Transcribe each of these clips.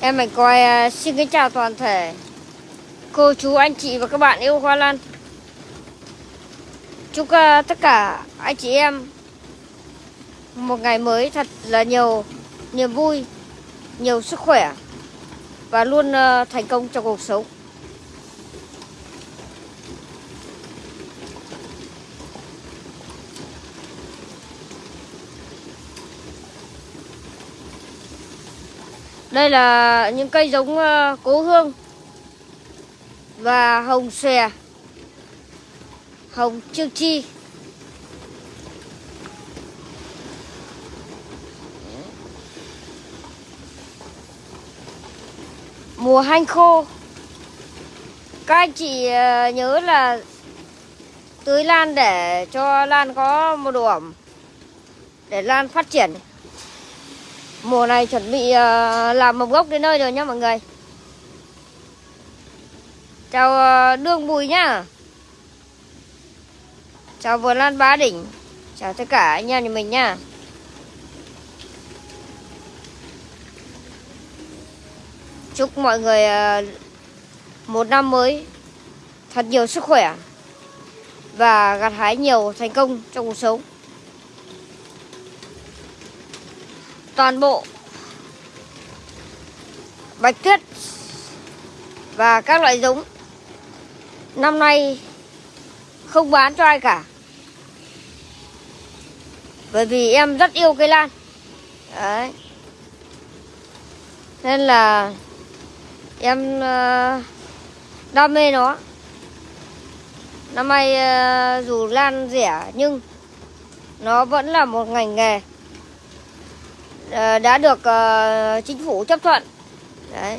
Em mình coi à, xin kính chào toàn thể cô chú anh chị và các bạn yêu hoa lan. Chúc à, tất cả anh chị em một ngày mới thật là nhiều niềm vui, nhiều sức khỏe và luôn à, thành công trong cuộc sống. Đây là những cây giống ờ, cố hương và hồng xòe, hồng chiêu chi. Mùa hanh khô. Các anh chị ờ, nhớ là tưới lan để cho lan có một độ ẩm để lan phát triển. Mùa này chuẩn bị ờ, làm mầm gốc đến nơi rồi nhá mọi người. Chào ờ, Đương Bùi nhá. Chào Vườn Lan Bá Đỉnh. Chào tất cả anh em nhà mình nhá. Chúc mọi người ờ, một năm mới thật nhiều sức khỏe và gặt hái nhiều thành công trong cuộc sống. Toàn bộ bạch tuyết và các loại giống. Năm nay không bán cho ai cả, bởi vì em rất yêu cây lan. Đấy. Nên là em ờ, đam mê nó. Năm nay ờ, dù lan rẻ nhưng nó vẫn là một ngành nghề. Ờ, đã được uh, chính phủ chấp thuận. Đấy.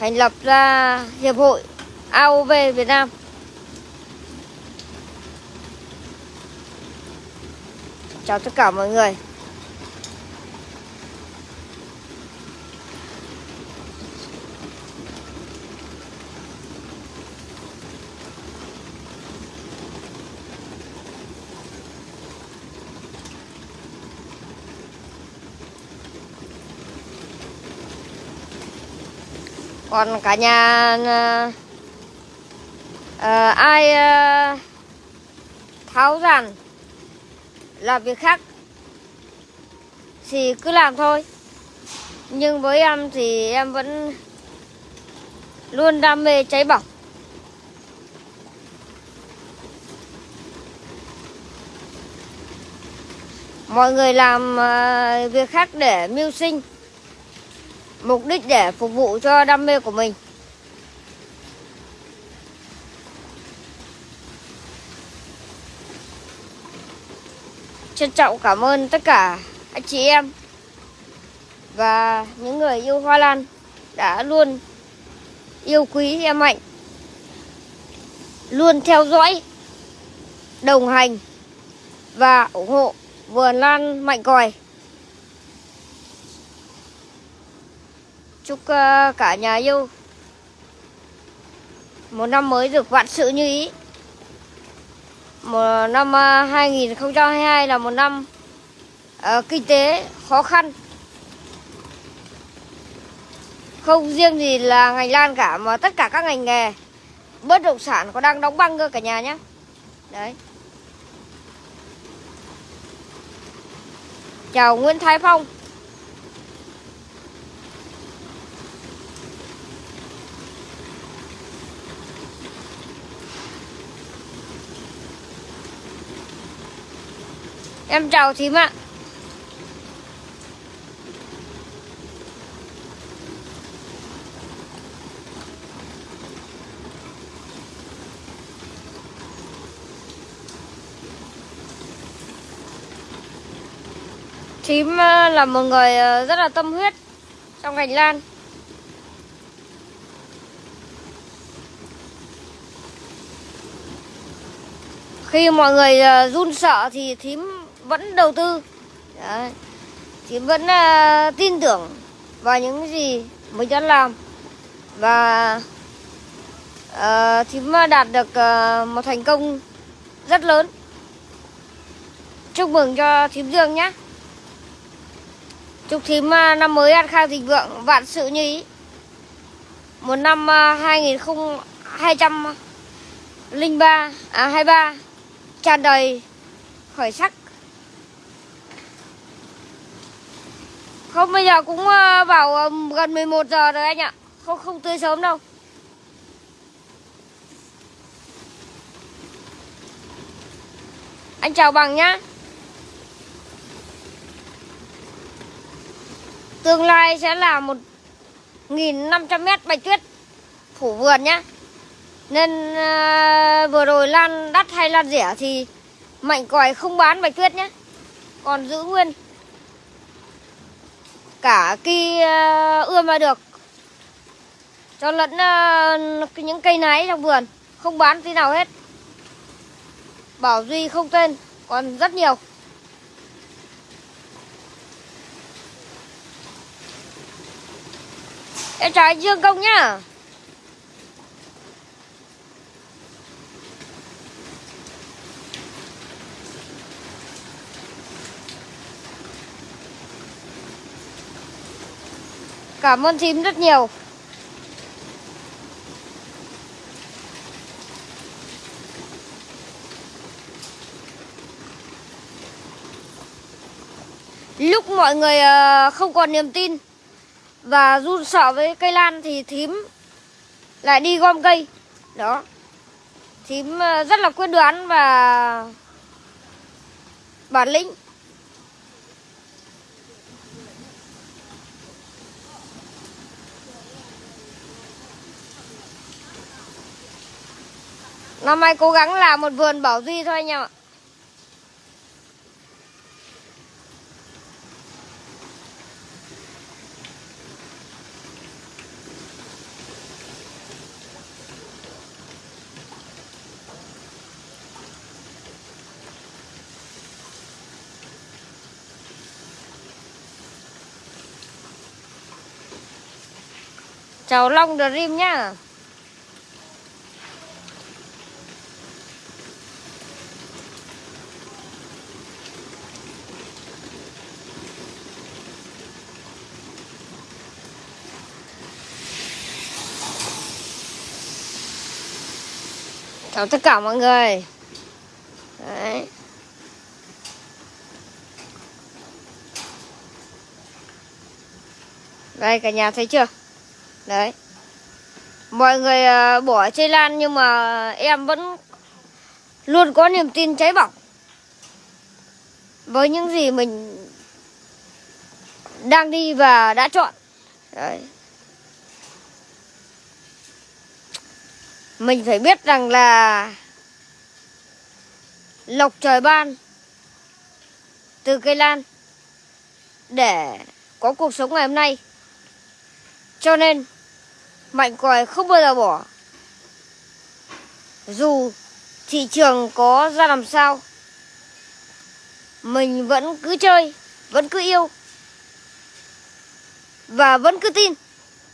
thành lập ra hiệp hội AOV Việt Nam. Chào tất cả mọi người. Còn cả nhà uh, ai uh, tháo ràn làm việc khác thì cứ làm thôi. Nhưng với em thì em vẫn luôn đam mê cháy bỏng. Mọi người làm uh, việc khác để mưu sinh mục đích để phục vụ cho đam mê của mình. Trân trọng cảm ơn tất cả anh chị em và những người yêu hoa lan đã luôn yêu quý em Mạnh, luôn theo dõi, đồng hành và ủng hộ vườn lan Mạnh Còi. Chúc uh, cả nhà yêu một năm mới được vạn sự như ý. Một năm ờ, uh, 2022 là một năm uh, kinh tế khó khăn. Không riêng gì là ngành lan cả mà tất cả các ngành nghề bất động sản có đang đóng băng cơ cả nhà nhé. Đấy. Chào Nguyễn Thái Phong. Em chào thím ạ. Thím ờ, là một người ờ, rất là tâm huyết trong ngành lan Khi mọi người ờ, run sợ thì thím vẫn đầu tư. Đấy. thì vẫn uh, tin tưởng vào những gì mình đã làm. Và à, uh, thím đạt được uh, một thành công rất lớn. Chúc mừng cho thím dương nhé. Chúc thím uh, năm mới an khang thịnh vượng vạn sự như ý. Một năm uh, 2023 à 23 tràn đầy khởi sắc. Không bây giờ cũng ờ, bảo ờ, gần 11 giờ rồi anh ạ. Không không tươi sớm đâu. Anh chào bằng nhá. Tương lai sẽ là một 1.500 mét bạch tuyết phủ vườn nhá. Nên uh, vừa rồi lan đắt hay lan rẻ thì Mạnh còi không bán bạch tuyết nhé Còn giữ nguyên. Cả cây ờ, ươm ra được. Cho lẫn uh, những cây nái trong vườn Không bán tí nào hết. Bảo Duy không tên Còn rất nhiều. Em chào anh Dương Công nhá. Cảm ơn thím rất nhiều. Lúc mọi người ờ, không còn niềm tin và run sợ với cây lan thì thím lại đi gom cây. Đó. Thím ờ, rất là quyết đoán và bản lĩnh. Năm nay cố gắng làm một vườn bảo duy thôi anh em ạ. Chào Long Dream nhá. Chào tất cả mọi người. Đấy. Đây, cả nhà thấy chưa? Đấy. Mọi người ờ, bỏ chơi lan nhưng mà em vẫn luôn có niềm tin cháy bỏng. Với những gì mình đang đi và đã chọn. Đấy. Mình phải biết rằng là Lộc trời ban Từ cây lan Để có cuộc sống ngày hôm nay. Cho nên, Mạnh còi không bao giờ bỏ. Dù thị trường có ra làm sao, Mình vẫn cứ chơi, Vẫn cứ yêu Và vẫn cứ tin.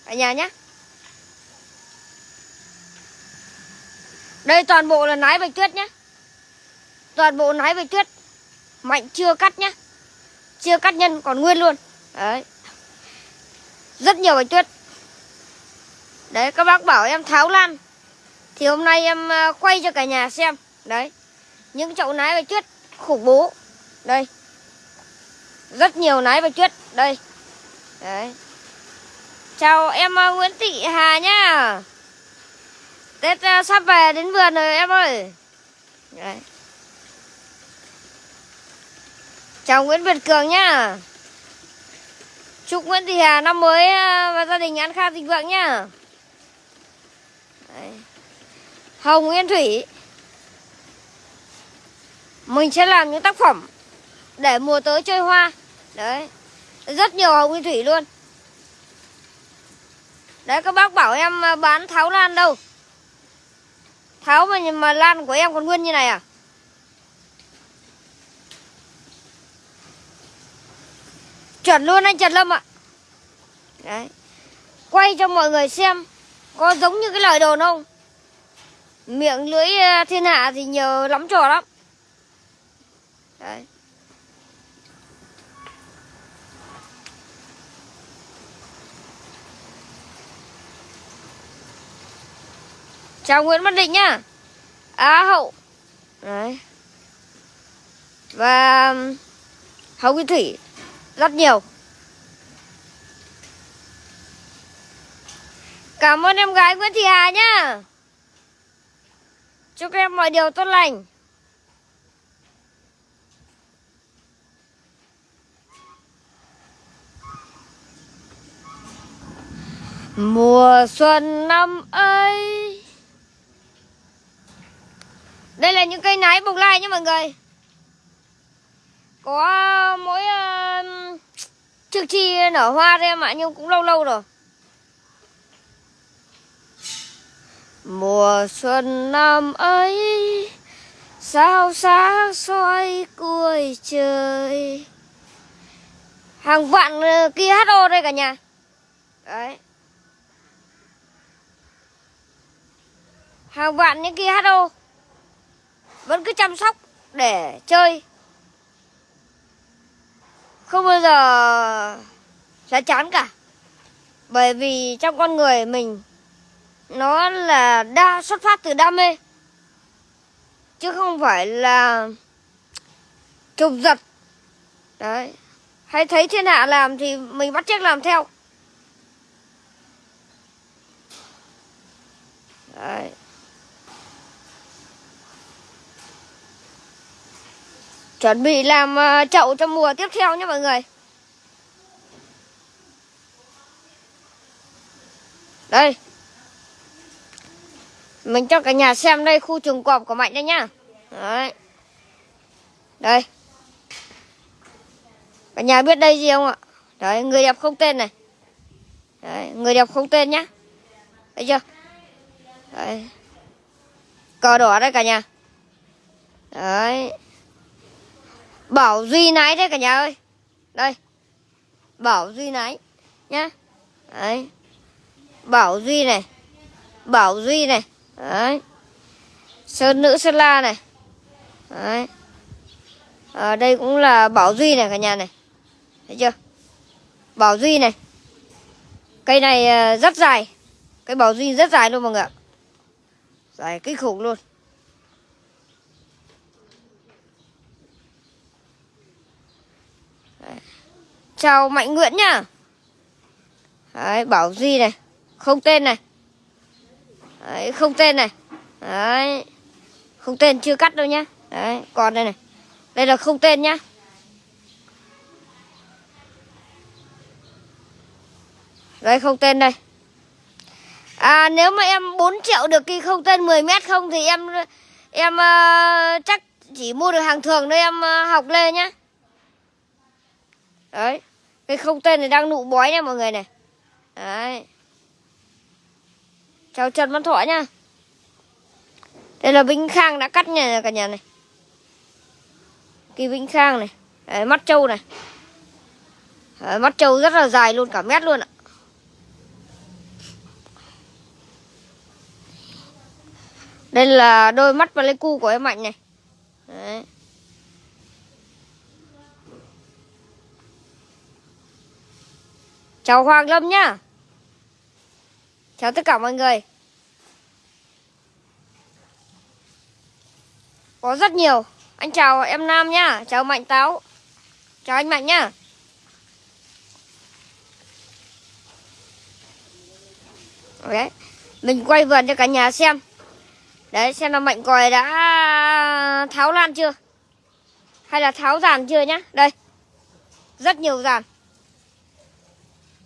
Ở nhà nhé Đây, toàn bộ là nái bạch tuyết nhé Toàn bộ nái bạch tuyết. Mạnh chưa cắt nhé Chưa cắt nhân, còn nguyên luôn. Đấy. Rất nhiều bạch tuyết. Đấy, các bác bảo em tháo lan. Thì hôm nay em à, quay cho cả nhà xem. Đấy. Những chậu nái bạch tuyết, khủng bố. Đây. Rất nhiều nái bạch tuyết. Đây. Đấy. Chào em à, Nguyễn Thị Hà nhá. Tết uh, sắp về đến vườn rồi em ơi. Đấy. Chào Nguyễn Việt Cường nhá. Chúc Nguyễn Thị Hà năm mới ờ, và gia đình ăn kha thịnh vượng nhá. Đấy. Hồng Nguyên Thủy. Mình sẽ làm những tác phẩm Để mùa tới chơi hoa. Đấy. Rất nhiều Hồng Nguyên Thủy luôn. Đấy các bác bảo em ờ, bán tháo lan đâu? Tháo mà, mà lan của em còn nguyên như này à Chuẩn luôn anh Trần Lâm ạ Đấy Quay cho mọi người xem có giống như cái lời đồn không? Miệng lưỡi ờ, thiên hạ thì nhiều lắm trò lắm. Đấy. Chào Nguyễn Văn Định nhá. Á Hậu. Đấy. Và um, hậu Hồng Thủy. Rất nhiều. Cảm ơn em gái Nguyễn Thị Hà nhá. Chúc em mọi điều tốt lành. Mùa xuân năm ấy đây là những cây nái bục lai nhé mọi người. Có ờ, mỗi uh, Trước chi nở hoa thôi em ạ Nhưng cũng lâu lâu rồi. Mùa xuân năm ấy Sao sáng soi cuối trời? Hàng vạn ờ, kia HO đây cả nhà. Đấy. Hàng vạn những kia HO vẫn cứ chăm sóc để chơi. Không bao giờ sẽ chán cả. Bởi vì trong con người mình, nó là đa xuất phát từ đam mê. Chứ không phải là chụp giật đấy. Hay thấy thiên hạ làm thì mình bắt chước làm theo. Đấy. Chuẩn bị làm ờ, chậu cho mùa tiếp theo nhé mọi người đây mình cho cả nhà xem đây khu trồng cọp của Mạnh đây nhá. Đấy. Đây. Cả nhà biết đây gì không ạ? Đấy, người đẹp không tên này. Đấy, người đẹp không tên nhá. Thấy chưa? Đấy. Cờ đỏ đây cả nhà. Đấy. Bảo Duy nái đấy cả nhà ơi. Đây. Bảo Duy nái nhá. Đấy. Bảo Duy này. Bảo Duy này. Đấy. Sơn nữ Sơn La này. Đấy. À, đây cũng là Bảo Duy này cả nhà này. Thấy chưa? Bảo Duy này. Cây này ờ, rất dài. Cây Bảo Duy rất dài luôn mọi người ạ. Dài kinh khủng luôn. Chào Mạnh Nguyễn nhá. Đấy, Bảo Duy này. Không tên này. Đấy, không tên này Đấy Không tên chưa cắt đâu nhá Đấy, còn đây này Đây là không tên nhá Đây không tên đây À nếu mà em 4 triệu được cái không tên 10 mét không Thì em Em uh, chắc chỉ mua được hàng thường thôi em uh, học lên nhá Đấy cái không tên này đang nụ bói nha mọi người này. Đấy. Chào Trần Văn Thọ nha. Đây là Vĩnh Khang đã cắt nha cả nhà này. Kỳ Vĩnh Khang này. Đấy, Mắt trâu này. Đấy, Mắt trâu rất là dài luôn cả mét luôn ạ. Đây là đôi mắt Pleiku của em Mạnh này. Đấy. Chào Hoàng Lâm nhá. Chào tất cả mọi người. Có rất nhiều. Anh chào em Nam nhá. Chào Mạnh Táo. Chào anh Mạnh nhá. Đấy. Mình quay vườn cho cả nhà xem. Đấy, xem là Mạnh còi đã tháo lan chưa? Hay là tháo giàn chưa nhá? Đây. Rất nhiều giàn.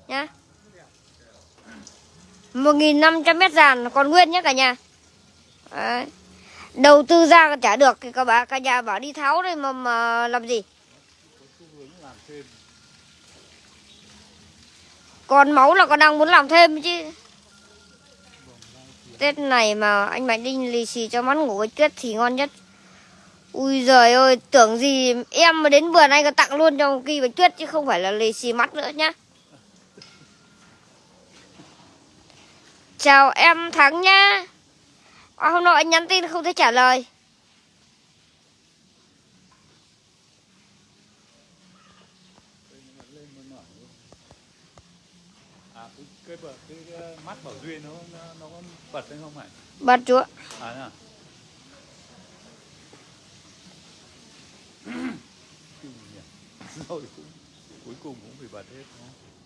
Nhá. 1.500 mét dàn còn nguyên nhé cả nhà. Đấy. Đầu tư ra trả được thì các bà cả nhà bảo đi tháo đây mà, mà làm gì? Còn máu là còn đang muốn làm thêm chứ. Tết này mà anh Mạnh Đinh lì xì cho mắt ngủ với tuyết thì ngon nhất. Ui giời ơi tưởng gì em mà đến vườn anh có tặng luôn cho kỳ với tuyết chứ không phải là lì xì mắt nữa nhá. Chào em Thắng nhá. À, Hôm nọ anh nhắn tin không thấy trả lời. À cái cái, bờ- cái, cái mắt bảo duyên nó nó nó có bật lên không phải bật chú ạ. À à? Rồi cũng cuối cùng cũng phải bật hết đúng không?